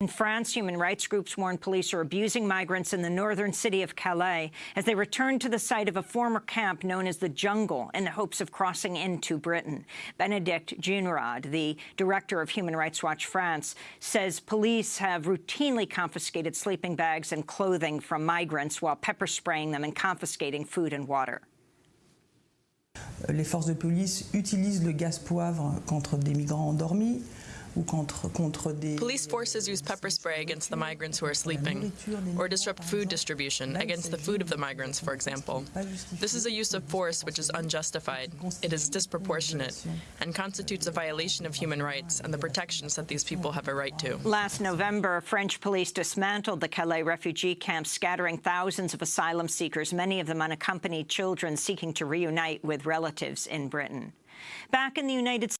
In France, human rights groups warn police are abusing migrants in the northern city of Calais as they return to the site of a former camp known as the Jungle in the hopes of crossing into Britain. Bénédicte Jeannerod, the director of Human Rights Watch France, says police have routinely confiscated sleeping bags and clothing from migrants while pepper spraying them and confiscating food and water. Les forces de police utilisent le gaz poivre contre des migrants endormis. Police forces use pepper spray against the migrants who are sleeping, or disrupt food distribution against the food of the migrants, for example. This is a use of force which is unjustified, it is disproportionate, and constitutes a violation of human rights and the protections that these people have a right to. Last November, French police dismantled the Calais refugee camp, scattering thousands of asylum seekers, many of them unaccompanied children seeking to reunite with relatives in Britain. Back in the United States,